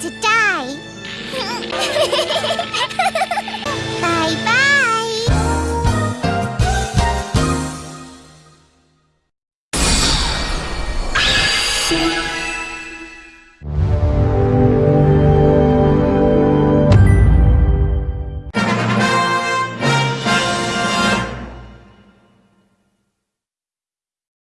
to die. Bye-bye.